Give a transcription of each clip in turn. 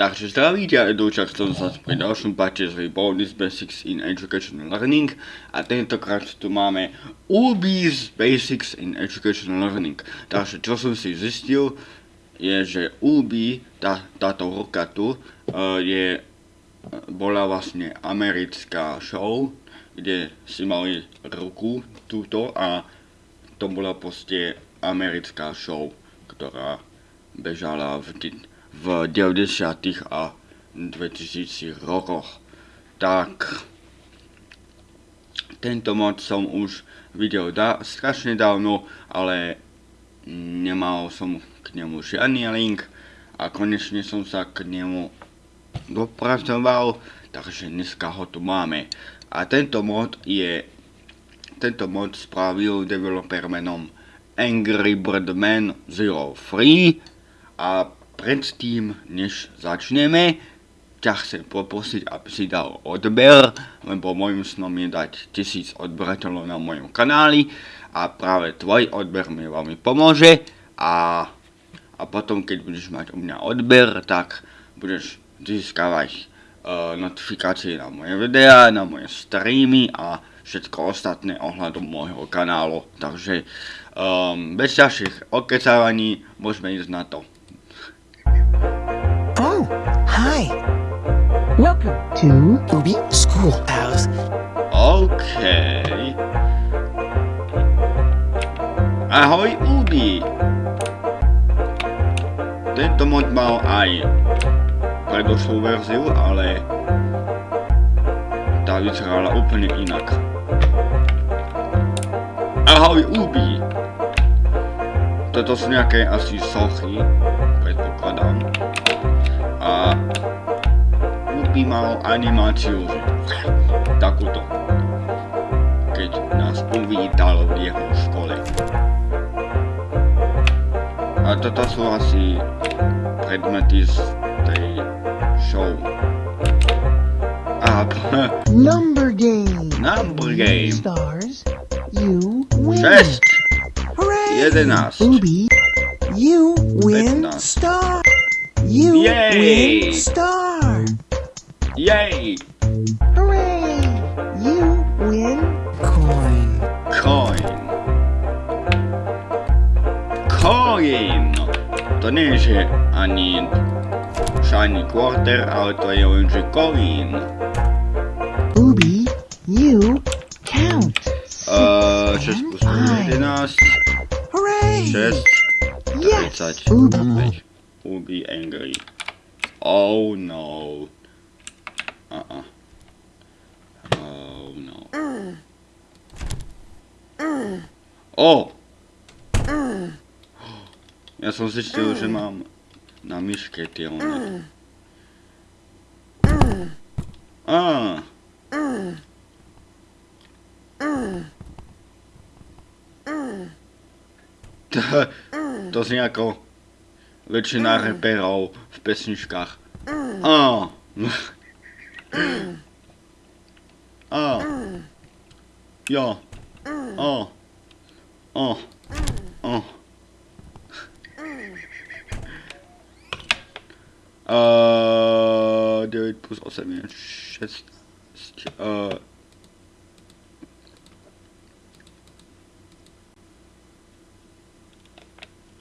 Takže zdravíte a Edoučak som sa pri ďalšom parte z Bonus Basics in Educational Learning a tentokrát tu máme UBIS Basics in Educational Learning. Takže čo som si zistil je, že UBI, tá, táto ruka tu, uh, je, bola vlastne americká show, kde si mali ruku túto a to bola proste americká show, ktorá bežala v v 90. a 2000 rokoch. Tak tento mod som už videl da strašne dávno, ale nemal som k nemu žiadny link a konečne som sa k nemu dopracoval, takže dneska ho tu máme. A tento mod je, tento mod spravil developer menom Angry Birdman 03 a predtým, než začneme, ťa chcem poprosiť, aby si dal odber, lebo môjim snom je dať tisíc odberateľov na mojom kanáli a práve tvoj odber mi veľmi pomôže a, a potom, keď budeš mať u mňa odber, tak budeš získavať uh, notifikácie na moje videá, na moje streamy a všetko ostatné ohľadom môjho kanálu. Takže um, bez ďalších okecávaní môžeme ísť na to. Hi. Welcome to Ubi Schoolhouse. Okay. Ahoj Ubi. Tento mod mal aj predošlú verziu, ale tá vyzerala úplne inak. Ahoj Ubi. Toto sú nejaké asi sochy, predpokladám a by mal animáciu takúto, keď nás uvítal v jeho škole. A toto sú asi predmety z tej show. A Number game. Number game. Stars. You win. 6, Hooray! 11, Ubi, you win star. You Yay! win star. Yay! Hooray! You win coin. Coin. Coin. To nie je, že ani shiny quarter, ale to je len, že coin. Ubi, you na myške tie one. Á. To, to znie ako väčšina reperov v pesničkách. Á. Á. Jo. Ó. Ó. Ó. Uh, 9 plus 8 je 16. Uh,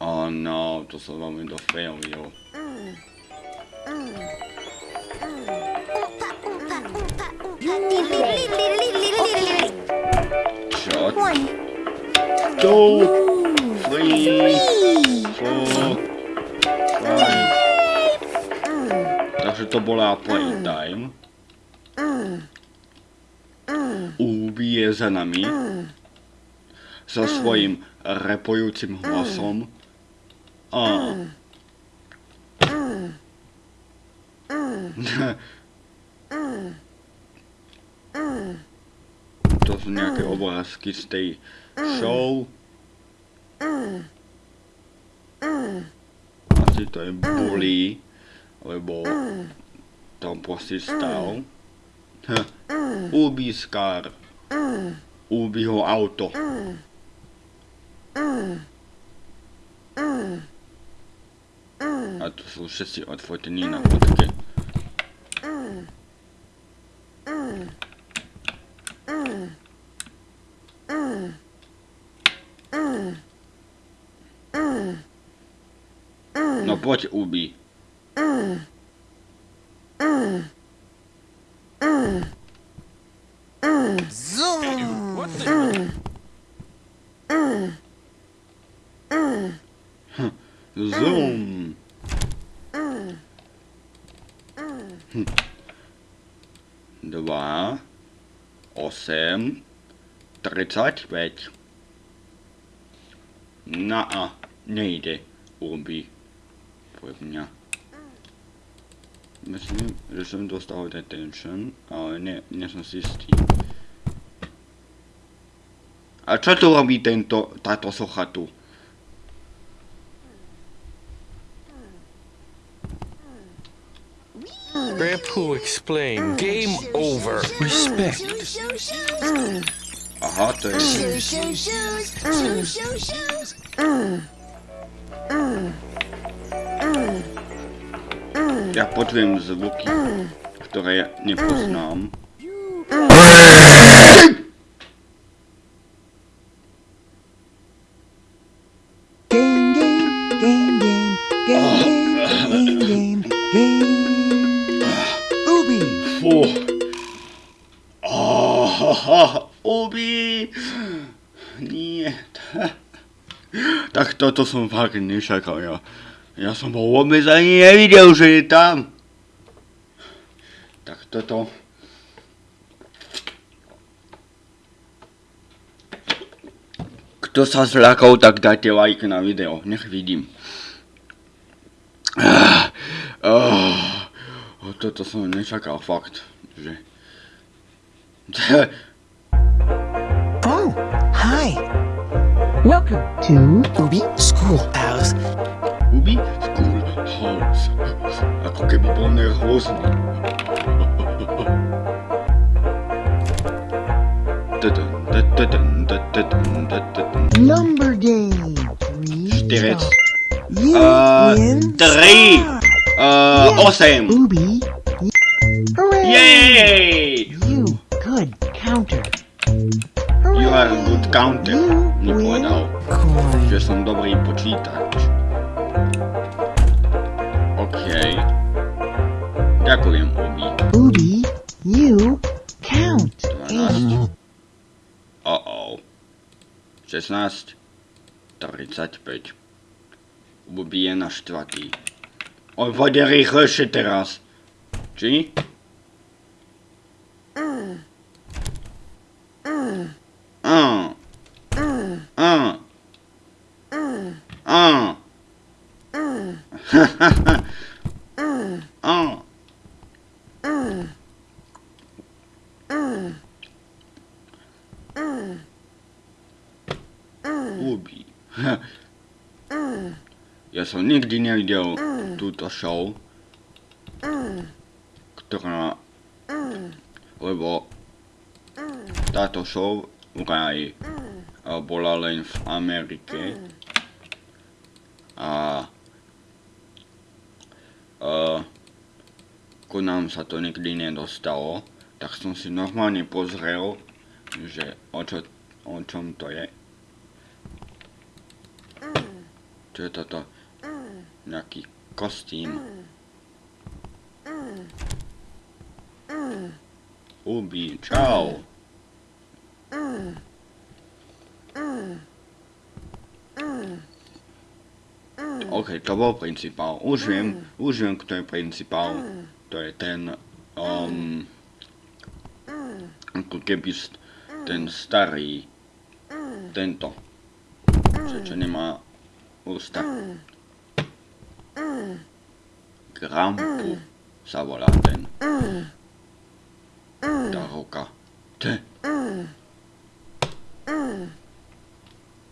oh no, to som veľmi dofailil. Shot. One, Two, three, to bola playtime. Ubi je za nami. So svojím repujúcim hlasom. A. To sú nejaké obrázky z tej show. Asi to je bully, lebo tam proste stal. Ubi Scar. Ubi ho auto. A tu sú všetci odfotení na fotke. No poď, Ubi. Zoom. Hm. Dva, osem, päť. Na a nejde, Ubi. Pre mňa. Myslím, že som dostal detention, ale nie som si istý. A čo tu robí tento, táto socha tu? Grandpa explain. Game over. Respect. ochoty. Siu, siu, siu, siu, siu, siu. Ja potwierdzam zvuky, mm. które nie poznam. Mm. Toto som fakt nečakal. Ja, ja som ho vôbec ani nevidel, že je tam. Tak toto... Kto sa zľakol, tak dajte like na video. Nech vidím. Ah, ah, toto som nečakal, fakt, že... Welcome to Ubi Schoolhouse. Ubi Schoolhouse. Ako kay bibon na host ni. Number game. Steht. Äh, drei. Äh, awesome. Ubi. Hooray! Yay! You good counter. Hooray. You are a good counter. You že som dobrý počítač. OK. Ďakujem, Ubi. Ubi, you count. 12. Uh-oh. 16. 35. Ubi je na štvrtý. On pôjde rýchlejšie teraz. Či? Ubi. Ja som nikdy nevidel túto show, ktorá... Lebo táto show vraj bola len v Amerike. A a ku nám sa to nikdy nedostalo, tak som si normálne pozrel, že o, čo, o čom to je. Čo je toto? Nejaký kostým. Ubi, čau. OK, to bol principál. Už viem, už viem, kto je principál. To je ten, um, ako keby ten starý, tento, čo, čo nemá Usta mm. mm. Grampu. Mm. Savolaten. Daroka. Te.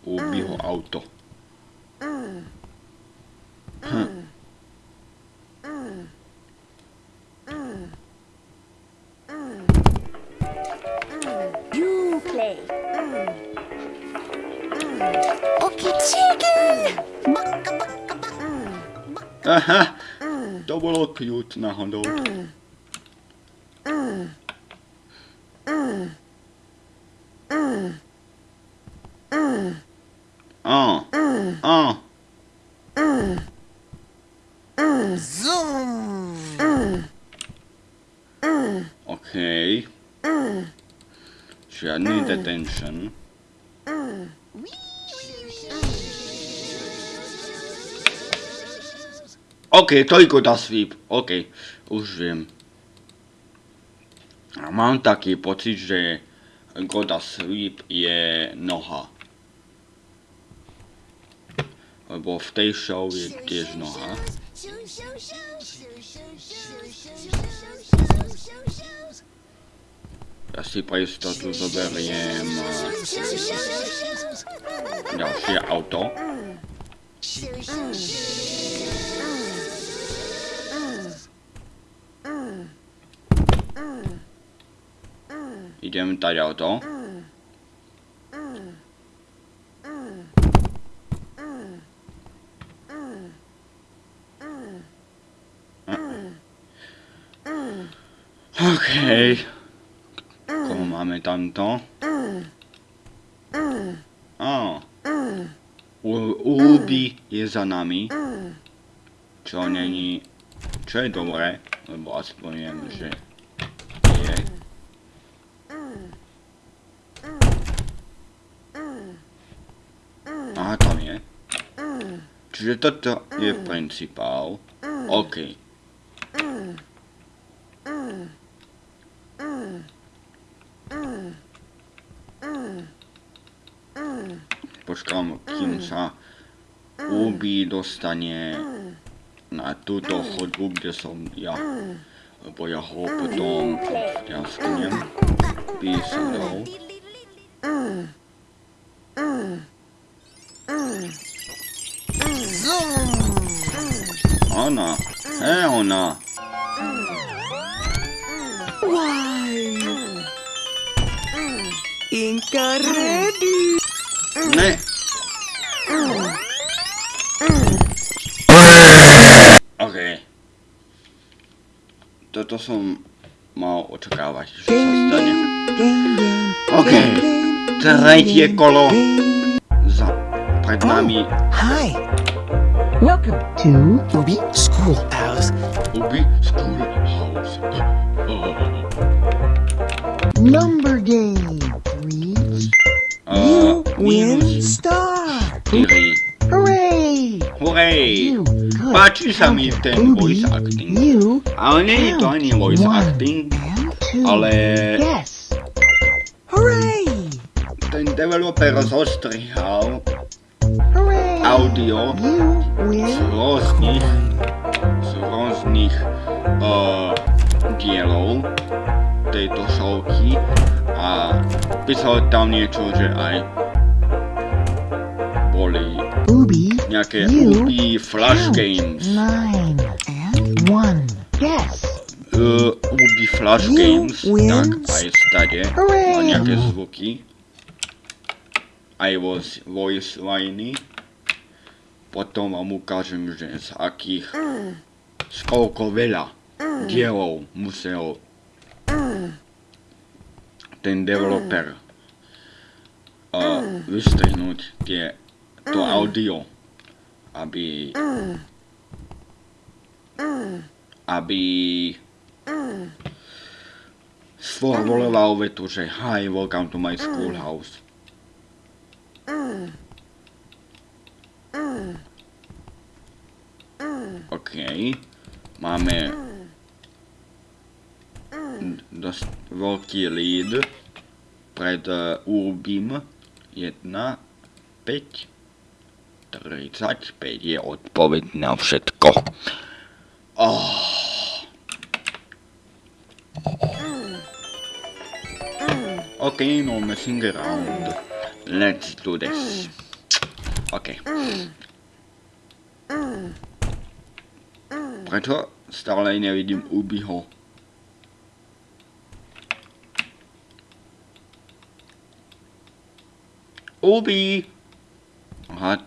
Ubiho auto. Hm. Aha, to bolo cute náhodou. A, ah. a. Ah. Okej. Žiadny detention. Mm. OK, toľko dá sweep. OK, už viem. A mám taký pocit, že Goda Sweep je noha. Lebo v tej show je tiež noha. Ja si pre istotu zoberiem eh, ďalšie auto. Idem tady auto. OK. Koho máme tamto? Á. Ubi je za nami. Čo není... Čo je dobré, lebo aspoň viem, že je. Aha, tam je. Čiže toto je principál. OK. Počkám, kým sa Ubi dostane na túto chodbu, kde som ja. Lebo ja ho potom ja sknem písadou. Ona, hej ona. Inka ready. Ne. OK. Toto som mal očakávať, že sa stane. OK. Tretie kolo za pred nami Hi. Welcome to Ubi Schoolhouse. Ubi Schoolhouse. Number Game. Three. Uh, Win minus star. 4. Hooray! Hooray! You good Páči sa mi counter, ten Ubi. voice acting. You Ale nie je to ani voice One. acting, and two. ale Yes. Hooray. ten developer zostrihal Hooray! Audio z rôznych, z rôznych uh, dielov tejto showky a písal tam niečo, že aj boli Ubi. nejaké Ubi Flash. Games. Uh, Ubi Flash You Games, tak aj stade nejaké zvuky. Aj voice, voice liney. Potom vám ukážem, že z akých, z koľko veľa dielov musel ten developer uh, vystrihnúť tie, to audio, aby aby sformuloval vetu, že Hi, welcome to my schoolhouse. OK. Máme dosť veľký lead pred uh, Urbim 1, 5, 35 je odpoveď na všetko. Okay, no messing around. Let's do this. Okay. Prečo stále nevidím Ubiho? Ubi! Aha.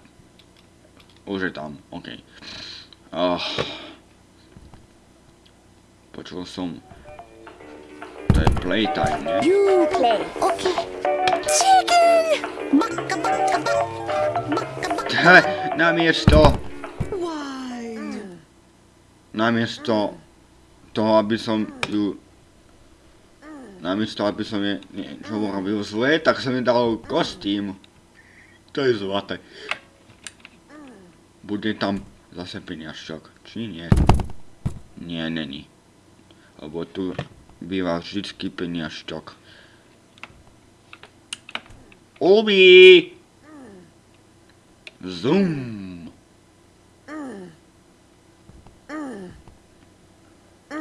Už je tam, OK. Oh. Počul som... To je playtime, nie? You play. Okay. Chicken! Baka, baka, baka. Baka, baka. He, namiesto... Namiesto toho, aby som ju... Namiesto, aby som je niečo urobil zlé, tak som jej dal kostým. To je zlaté. Bude tam zase peniažčok, či nie? Nie, není. Lebo tu býva vždycky peniažčok. Ubi! Zoom!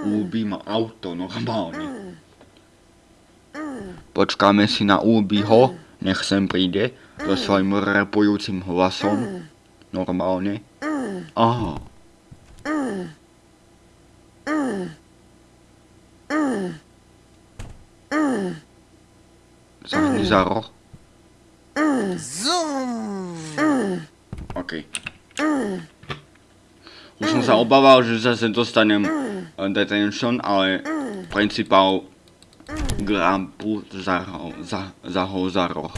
Ubi má auto, normálne. Počkáme si na Ubiho, nech sem príde, so svojím repujúcim hlasom. Normálne. Aha. Zahni za roh. Zoom! OK. Som sa obával, že zase dostanem detention, ale principál Grampu zahol za, za roh.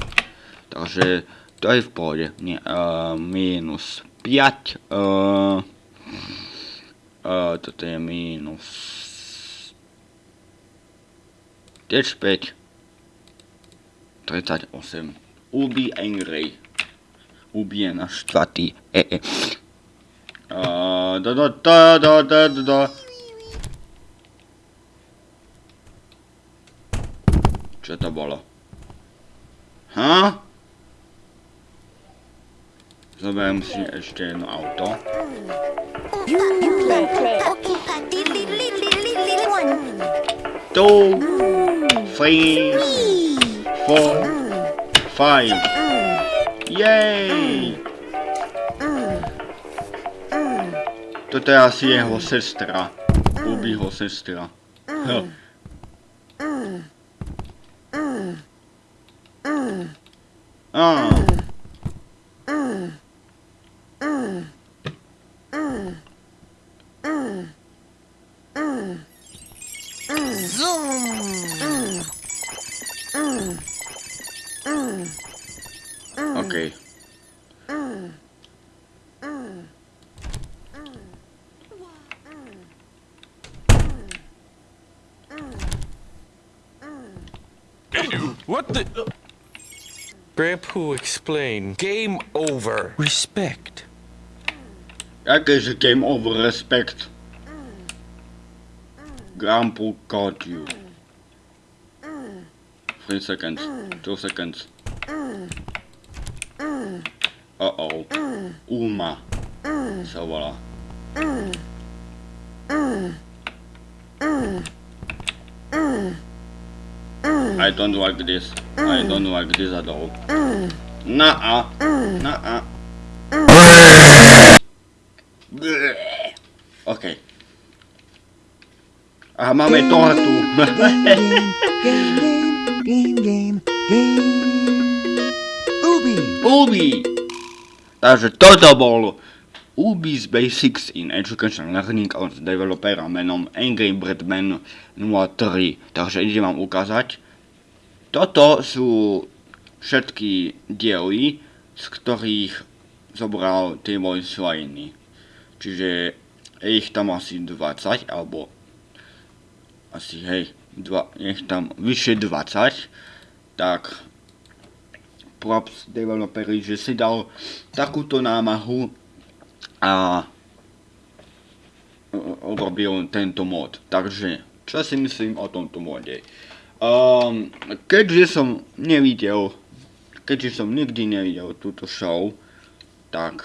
Takže to je v pohode. Nie, uh, minus 5. Uh, uh, toto je minus... Tiež 5. 38. Ubi Angry. Ubi je naštvatý. E, e. Uh, da, da, da, da, da, da, da. Čo to bolo? Ha? Zoberiem si ešte jedno auto. Two, three, four, five. Yay! Toto je asi jeho sestra. Ubiho sestra. Huh. Ah. Zoom! OK. What the? Grandpa explain. Game over. Respect. Jakéže game over respect. Grandpa caught you. Three seconds. Two seconds. Uh-oh. Uma. Sa volá. I don't like this. I don't like this at all. Nuh-uh. Nuh-uh. Bleh. OK. A máme game, game. Ubi! Ubi. Takže toto bol Ubi's Basics in Education Learning od developera menom Angry Birdman 03. Takže idem vám ukázať. Toto sú všetky diely, z ktorých zobral voice liney. Čiže je ich tam asi 20, alebo asi hej, dva, nech tam vyše 20, tak props developeri, že si dal takúto námahu a urobil tento mod. Takže, čo si myslím o tomto mode? Um, keďže som nevidel, keďže som nikdy nevidel túto show, tak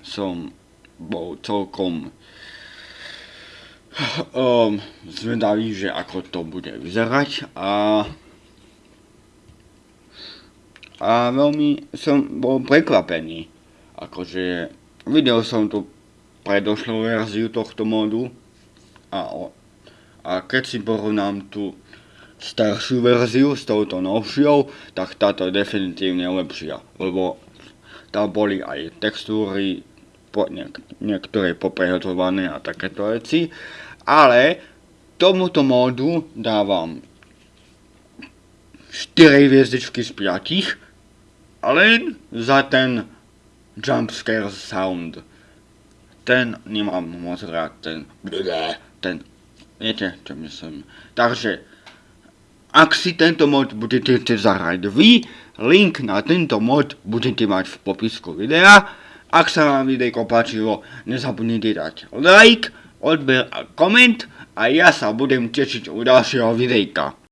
som bol celkom um, zvedavý, že ako to bude vyzerať a a veľmi som bol prekvapený. Akože videl som tu predošlú verziu tohto modu a, a keď si porovnám tú staršiu verziu s touto novšou, tak táto je definitívne lepšia, lebo tam boli aj textúry po, niek- niektoré poprehotované a takéto veci, ale tomuto módu dávam 4 hviezdičky z 5, len za ten jumpscare sound. Ten nemám moc rád, ten, ten, viete, čo myslím. Takže, ak si tento mod budete chcieť zahrať vy, link na tento mod budete mať v popisku videa. Ak sa vám videjko páčilo, nezabudnite dať like, odber a koment a ja sa budem tešiť u ďalšieho videjka.